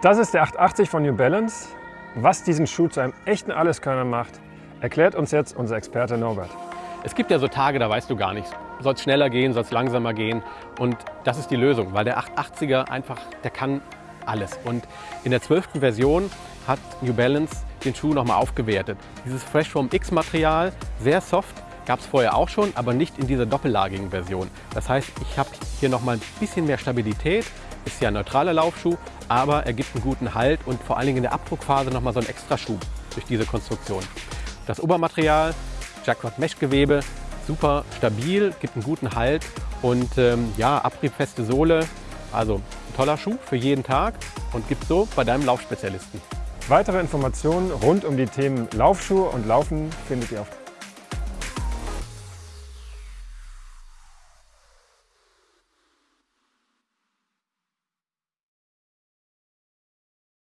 Das ist der 880 von New Balance. Was diesen Schuh zu einem echten Alleskönner macht, erklärt uns jetzt unser Experte Norbert. Es gibt ja so Tage, da weißt du gar nichts. Soll es schneller gehen, soll es langsamer gehen? Und das ist die Lösung, weil der 880er einfach, der kann alles. Und in der 12. Version hat New Balance den Schuh nochmal aufgewertet. Dieses Fresh Foam X Material, sehr soft, gab es vorher auch schon, aber nicht in dieser doppellagigen Version. Das heißt, ich habe hier nochmal ein bisschen mehr Stabilität, ist ja ein neutraler Laufschuh, aber er gibt einen guten Halt und vor allen Dingen in der Abdruckphase nochmal so einen extra Schub durch diese Konstruktion. Das Obermaterial, Jacquard Mesh Gewebe, super stabil, gibt einen guten Halt und ähm, ja, abriebfeste Sohle. Also ein toller Schuh für jeden Tag und gibt so bei deinem Laufspezialisten. Weitere Informationen rund um die Themen Laufschuhe und Laufen findet ihr auf